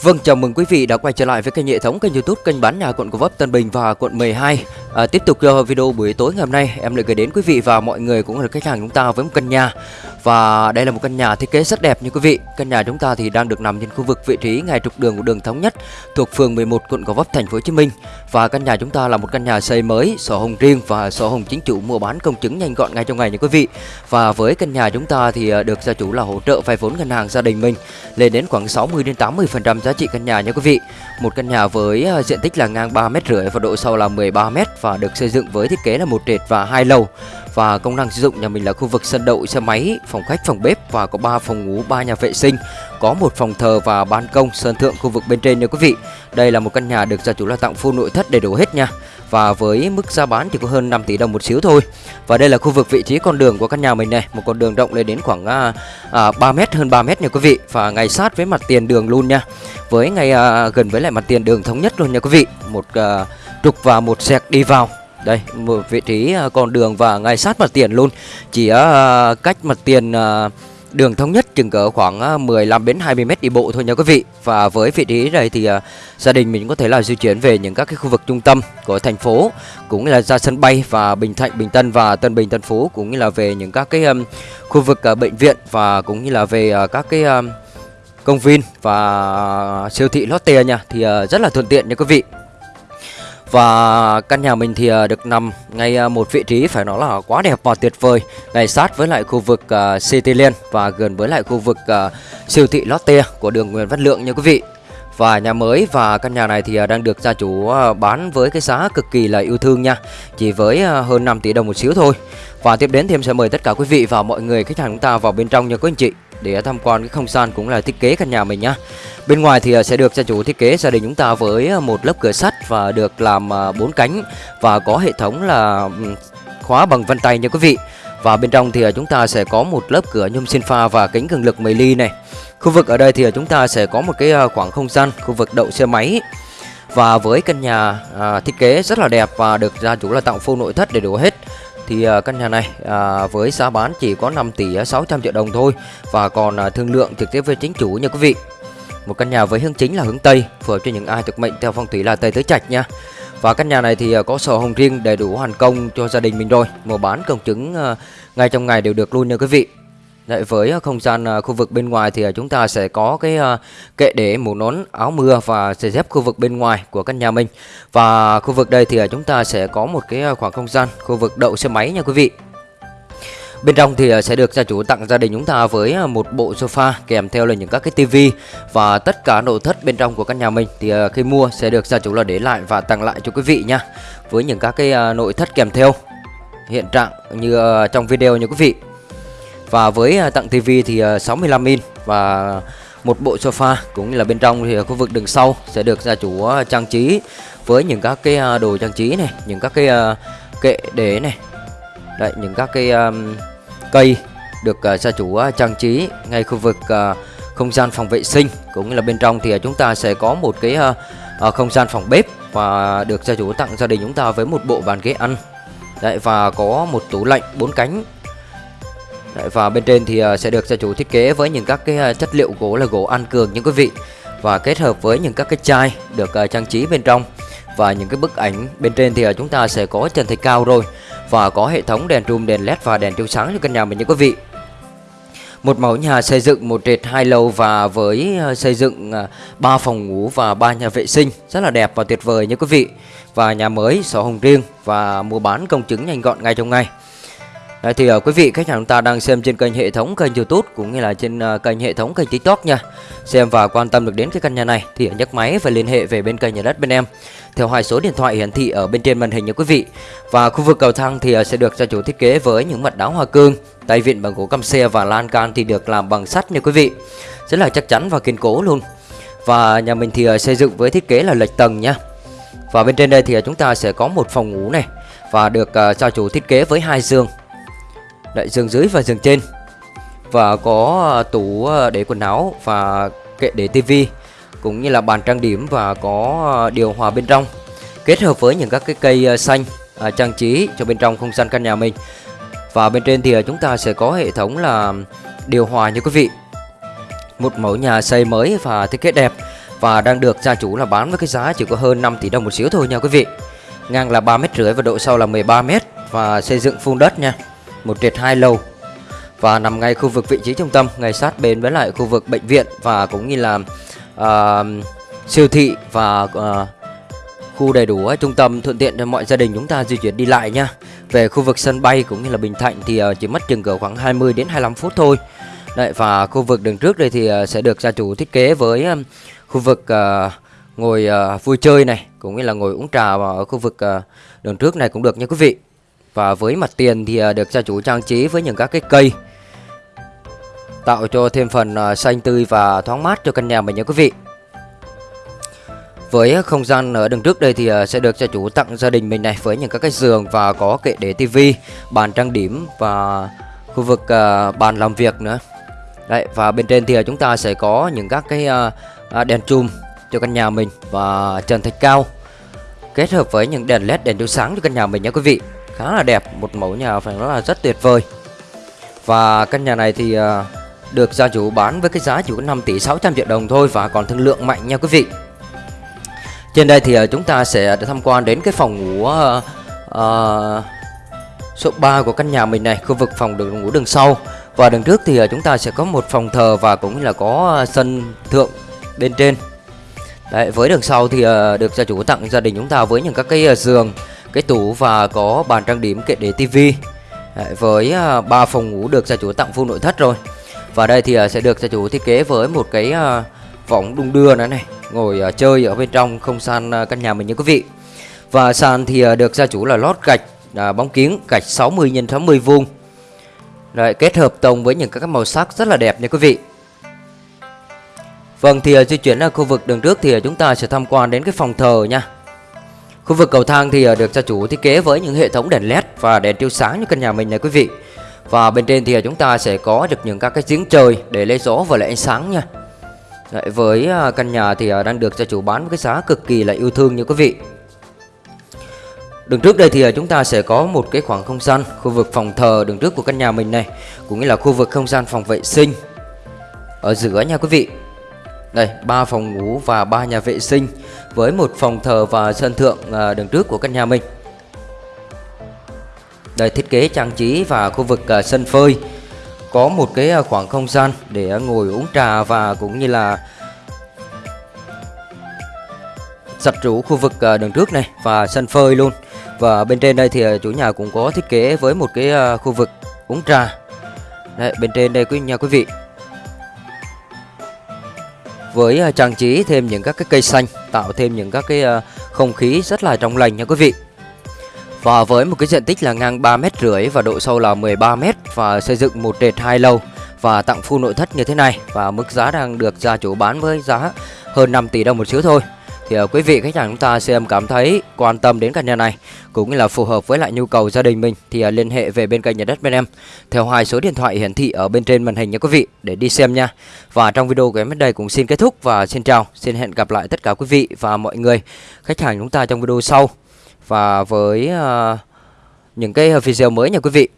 Vâng, chào mừng quý vị đã quay trở lại với kênh hệ thống kênh youtube kênh bán nhà quận Gò Vấp, Tân Bình và quận 12 à, Tiếp tục uh, video buổi tối ngày hôm nay em lại gửi đến quý vị và mọi người cũng là khách hàng chúng ta với một căn nhà. Và đây là một căn nhà thiết kế rất đẹp như quý vị. Căn nhà chúng ta thì đang được nằm trên khu vực vị trí ngay trục đường của đường Thống Nhất Thuộc phường 11 quận Gò Vấp, thành phố Hồ Chí Minh. Và căn nhà chúng ta là một căn nhà xây mới, sổ hồng riêng và sổ hồng chính chủ mua bán công chứng nhanh gọn ngay trong ngày như quý vị. Và với căn nhà chúng ta thì ờ, được gia chủ là hỗ trợ vay vốn ngân hàng gia đình mình lên đến khoảng 60 đến 80% giá trị căn nhà nha quý vị. Một căn nhà với ờ, diện tích là ngang 3 mét rưỡi và độ sâu là 13 mét và được xây dựng với thiết kế là một trệt và hai lầu. Và công năng sử dụng nhà mình là khu vực sân đậu xe máy, phòng khách, phòng bếp và có 3 phòng ngủ, 3 nhà vệ sinh, có một phòng thờ và ban công sơn thượng khu vực bên trên nha quý vị. Đây là một căn nhà được gia chủ là tặng full nội thất đầy đủ hết nha. Và với mức giá bán chỉ có hơn 5 tỷ đồng một xíu thôi. Và đây là khu vực vị trí con đường của căn nhà mình này Một con đường rộng lên đến khoảng à, à, 3 mét hơn 3 mét nha quý vị. Và ngay sát với mặt tiền đường luôn nha. Với ngay à, gần với lại mặt tiền đường thống nhất luôn nha quý vị. Một à, trục và một sẹc đi vào. Đây một vị trí à, con đường và ngay sát mặt tiền luôn. Chỉ à, cách mặt tiền à, đường thống nhất chừng cỡ khoảng à, 15 đến 20 mét đi bộ thôi nha quý vị. Và với vị trí này thì uh, gia đình mình có thể là di chuyển về những các cái khu vực trung tâm của thành phố cũng như là ra sân bay và Bình Thạnh, Bình Tân và Tân Bình, Tân Phú cũng như là về những các cái um, khu vực uh, bệnh viện và cũng như là về uh, các cái um, công viên và siêu thị Lotte nha thì uh, rất là thuận tiện nha quý vị. Và căn nhà mình thì ờ, được nằm ngay ờ, một vị trí phải nói là quá đẹp và tuyệt vời Ngay sát với lại khu vực ờ, uh, Cityland và gần với lại khu vực siêu thị Lotte của đường Nguyễn Văn Lượng nha quý vị. Và nhà mới và căn nhà này thì đang được gia chủ bán với cái giá cực kỳ là yêu thương nha Chỉ với hơn 5 tỷ đồng một xíu thôi. Và tiếp đến thì em sẽ mời tất cả quý vị và mọi người khách hàng chúng ta vào bên trong nha quý anh chị. Để tham quan cái không gian cũng là thiết kế căn nhà mình nhá Bên ngoài thì à, sẽ được gia chủ thiết kế gia đình chúng ta với à, một lớp cửa sắt và được làm à, bốn cánh và có hệ thống là ừ, khóa bằng vân tay nha quý vị. Và bên trong thì chúng ta sẽ có một lớp cửa nhôm xin pha và kính cường lực 10 ly này. Khu vực ở đây thì chúng ta sẽ có một cái khoảng không gian khu vực đậu xe máy. Và với căn nhà à, thiết kế rất là đẹp và được gia chủ là tặng full nội thất đầy đủ hết thì à, căn nhà này à, với giá bán chỉ có 5 tỷ 600 triệu đồng thôi và còn à, thương lượng trực tiếp với chính chủ nha quý vị. Một căn nhà với hướng chính là hướng Tây, phù hợp cho những ai thuộc mệnh theo phong thủy là Tây Tứ Trạch nha. Và căn nhà này thì à, có sổ hồng riêng đầy đủ hoàn công cho gia đình mình rồi. Mua bán công chứng à, ngay trong ngày đều được luôn nha quý vị. Đấy, với ờ, không gian ờ, khu vực bên ngoài thì ờ, chúng ta sẽ có cái kệ để mũ nón, áo mưa và giày dép khu vực bên ngoài của căn nhà mình. Và khu vực đây thì chúng ta sẽ có một cái khoảng không gian khu vực đậu xe máy nha quý vị. Bên trong thì sẽ được gia chủ tặng gia đình chúng ta với một bộ sofa kèm theo là những các cái tivi và tất cả nội thất bên trong của căn nhà mình thì khi mua sẽ được gia chủ là để lại và tặng lại cho quý vị nha. Với những các cái nội thất kèm theo hiện trạng như trong video nha quý vị. Và với à, tặng TV thì à, 65 inch và một bộ sofa cũng như là bên trong thì khu vực đường sau sẽ được gia chủ à, trang trí với những các cái đồ trang trí này, những các cái kệ để này. Đấy, những các cái um, cây được gia chủ trang trí ngay khu vực uh, không gian phòng vệ sinh cũng như là bên trong thì chúng ta sẽ có một cái uh, không gian phòng bếp và được gia chủ tặng gia đình chúng ta với một bộ bàn ghế ăn Đấy, và có một tủ lạnh bốn cánh Đấy, và bên trên thì ờ, sẽ được gia chủ thiết kế với những các cái ờ, chất liệu gỗ là gỗ ăn cường những quý vị và kết hợp với những các cái chai được ờ, trang trí bên trong và những cái bức ảnh bên trên thì chúng ta sẽ có trần thạch cao rồi và có hệ thống đèn trùm, đèn led và đèn chiếu sáng cho căn nhà mình nha quý vị. Một mẫu nhà xây dựng một trệt hai lầu và với xây dựng 3 phòng ngủ và ba nhà vệ sinh rất là đẹp và tuyệt vời nha quý vị. Và nhà mới sổ hồng riêng và mua bán công chứng nhanh gọn ngay trong ngày. Đấy, thì uh, quý vị khách hàng chúng ta đang xem trên kênh hệ thống kênh YouTube cũng như là trên uh, kênh hệ thống kênh TikTok nha. Xem và quan tâm được đến cái căn nhà này thì nhấc máy và liên hệ về bên kênh nhà đất bên em theo hai số điện thoại hiển thị ở bên trên màn hình nha quý vị. Và khu vực cầu thang thì uh, sẽ được gia chủ thiết kế với những mặt đá hoa cương, tay vịn bằng gỗ căm xe và lan can thì được làm bằng sắt nha quý vị. Rất là chắc chắn và kiên cố luôn. Và nhà mình thì uh, xây dựng với thiết kế là lệch tầng nha. Và bên trên đây thì uh, chúng ta sẽ có một phòng ngủ này và được uh, gia chủ thiết kế với hai giường Đấy, giường dưới và giường trên. Và có à, tủ à, để quần áo và kệ để tivi Cũng như là bàn trang điểm và có à, điều hòa bên trong. Kết hợp với những các cái cây xanh à, trang trí cho bên trong không gian căn nhà mình. Và bên trên thì chúng ta sẽ có hệ thống là điều hòa như quý vị. Một mẫu nhà xây mới và thiết kế đẹp. Và đang được gia chủ là bán với cái giá chỉ có hơn 5 tỷ đồng một xíu thôi nha quý vị. Ngang là 3 mét rưỡi và độ sâu là 13 mét. Và xây dựng phun đất nha. Một trệt hai lầu và nằm ngay khu vực vị trí trung tâm, ngay sát bên với lại khu vực bệnh viện và cũng như là uh, siêu thị và uh, khu đầy đủ trung tâm thuận tiện cho mọi gia đình chúng ta di chuyển đi lại nha. Về khu vực sân bay cũng như là Bình Thạnh thì uh, chỉ mất chừng cỡ khoảng 20 đến 25 phút thôi. Đấy và khu vực đường trước đây thì uh, sẽ được gia chủ thiết kế với khu vực uh, ngồi uh, vui chơi này cũng như là ngồi uống trà vào ở khu vực uh, đường trước này cũng được nha quý vị. Và với mặt tiền thì à, được gia chủ trang trí với những các cái cây tạo cho thêm phần à, xanh tươi và thoáng mát cho căn nhà mình nha quý vị. Với không gian ở đường trước đây thì à, sẽ được gia chủ tặng gia đình mình này với những các cái giường và có kệ để tivi, bàn trang điểm và khu vực bàn làm việc nữa. Đấy và bên trên thì chúng ta sẽ có những các cái đèn chùm cho căn nhà mình và trần thạch cao kết hợp với những đèn led đèn chiếu sáng cho căn nhà mình nha quý vị khá là đẹp một mẫu nhà phải nói là rất tuyệt vời. Và căn nhà này thì uh, được gia chủ bán với cái giá chỉ có 5 tỷ 600 triệu đồng thôi và còn thương lượng mạnh nha quý vị. Trên đây thì uh, chúng ta sẽ tham quan đến cái phòng ngủ uh, uh, số 3 của căn nhà mình này khu vực phòng đường ngủ đường sau. Và đường trước thì uh, chúng ta sẽ có một phòng thờ và cũng là có uh, sân thượng bên trên. Đấy, với đường sau thì uh, được gia chủ tặng gia đình chúng ta với những các cái uh, giường, cái tủ và có bàn trang điểm kệ để tivi. Với à, ba phòng ngủ được gia chủ tặng full nội thất rồi. Và đây thì à, sẽ được gia chủ thiết kế với một cái à, võng đung đưa nữa này, ngồi chơi ở bên trong không gian căn nhà mình nha quý vị. Và sàn thì được gia chủ là lót gạch bóng kiến gạch 60 x 60 vuông. Đấy, kết hợp tông với những các màu sắc rất là đẹp nha quý vị. Vâng thì di chuyển ra khu vực đường trước thì chúng ta sẽ tham quan đến cái phòng thờ nha. Khu vực cầu thang thì ờ, được gia chủ thiết kế với những hệ thống đèn led và đèn chiếu sáng như căn nhà mình này quý vị. Và bên trên thì ờ, chúng ta sẽ có được những các cái giếng trời để lấy gió và lấy ánh sáng nha. Đấy, với ờ, căn nhà thì đang được gia chủ bán với cái giá cực kỳ là yêu thương như quý vị. Đường trước đây thì chúng ta sẽ có một cái khoảng không gian khu vực phòng thờ đường trước của căn nhà mình này cũng như là khu vực không gian phòng vệ sinh ở giữa nha quý vị. Đây, ba phòng ngủ và ba nhà vệ sinh với một phòng thờ và sân thượng à, đường trước của căn nhà mình. Đây thiết kế trang trí và khu vực à, sân phơi có một cái à, khoảng không gian để ngồi uống trà và cũng như là giặt rũ khu vực đường trước này và sân phơi luôn. Và bên trên đây thì chủ nhà cũng có thiết kế với một cái khu vực uống trà. Đây, bên trên đây quý nhà quý vị với à, trang trí thêm những các cái cây xanh, tạo thêm những các cái à, không khí rất là trong lành nha quý vị. Và với một cái diện tích là ngang 3 mét rưỡi và độ sâu là 13 mét và xây dựng một trệt hai lầu và tặng full nội thất như thế này và mức giá đang được gia chủ bán với giá hơn 5 tỷ đồng một xíu thôi thì uh, quý vị khách hàng chúng ta xem cảm thấy quan tâm đến căn nhà này cũng như là phù hợp với lại nhu cầu gia đình mình thì uh, liên hệ về bên kênh nhà đất bên em theo hai số điện thoại hiển thị ở bên trên màn hình nha quý vị để đi xem nha. Và trong video của em đến đây cũng xin kết thúc và xin chào, xin hẹn gặp lại tất cả quý vị và mọi người khách hàng chúng ta trong video sau và với uh, những cái video mới nha quý vị.